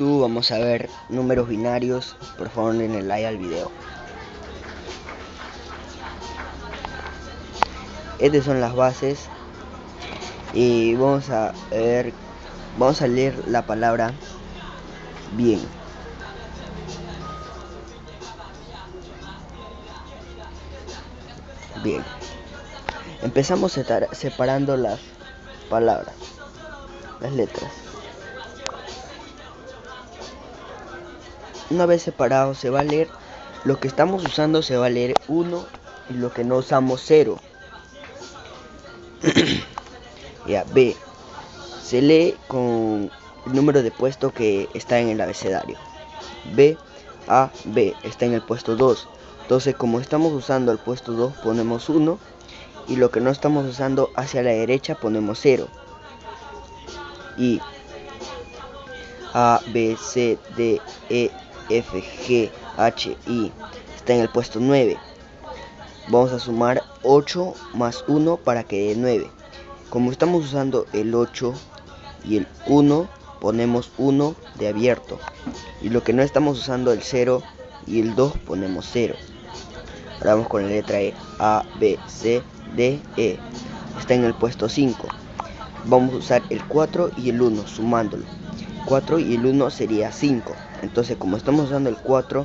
YouTube vamos a ver números binarios, por favor denle like al video. Estas son las bases y vamos a ver, vamos a leer la palabra bien. Bien. Empezamos separando las palabras, las letras. Una vez separado se va a leer lo que estamos usando se va a leer 1 y lo que no usamos 0. ya, B. Se lee con el número de puesto que está en el abecedario. B, A, B está en el puesto 2. Entonces, como estamos usando el puesto 2, ponemos 1 y lo que no estamos usando hacia la derecha ponemos 0. Y A, B, C, D, E, F, G, H, I está en el puesto 9. Vamos a sumar 8 más 1 para que dé 9. Como estamos usando el 8 y el 1, ponemos 1 de abierto. Y lo que no estamos usando el 0 y el 2, ponemos 0. Ahora vamos con la letra E. A, B, C, D, E. Está en el puesto 5. Vamos a usar el 4 y el 1 sumándolo. 4 y el 1 sería 5. Entonces como estamos usando el 4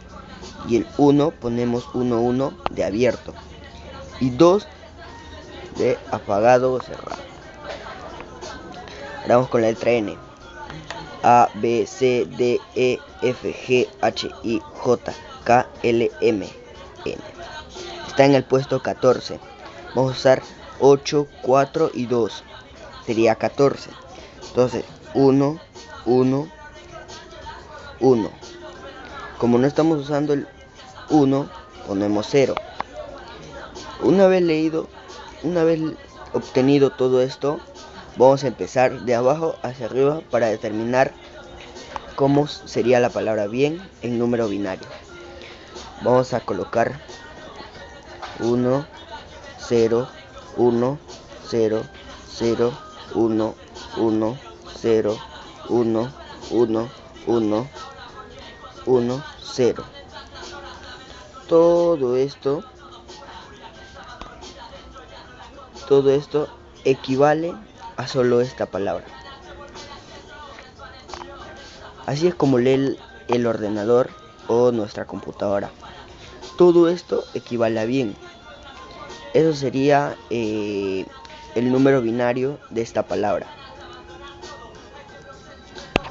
y el 1 ponemos 1, 1 de abierto. Y 2 de apagado o cerrado. Ahora vamos con la letra N. A, B, C, D, E, F, G, H, I, J, K, L, M, N. Está en el puesto 14. Vamos a usar 8, 4 y 2. Sería 14. Entonces, 1, 1, 1. Como no estamos usando el 1, ponemos 0. Una vez leído, una vez obtenido todo esto, vamos a empezar de abajo hacia arriba para determinar cómo sería la palabra bien en número binario. Vamos a colocar 1, 0, 1, 0, 0, 1, 1, 0, 1, 1, 1, 1, 0. Todo esto, todo esto equivale a solo esta palabra. Así es como lee el, ordenador o nuestra computadora. Todo esto equivale a bien. Eso sería eh, el número binario de esta palabra.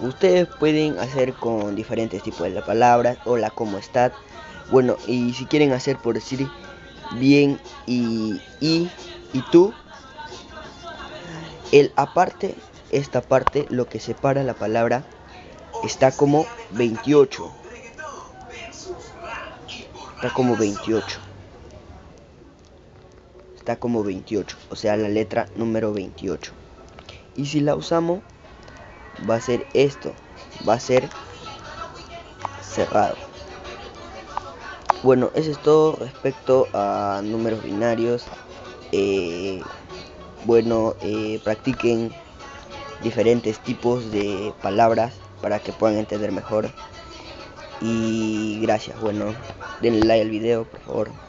Ustedes pueden hacer con diferentes tipos de palabras o la como está. Bueno, y si quieren hacer por decir bien y y, y tú, el aparte, esta parte, lo que separa la palabra, está como 28. Está como 28. Está como 28, o sea, la letra número 28. Y si la usamos, va a ser esto, va a ser cerrado. Bueno, eso es todo respecto a números binarios. Eh, bueno, eh, practiquen diferentes tipos de palabras para que puedan entender mejor. Y gracias, bueno, denle like al video, por favor.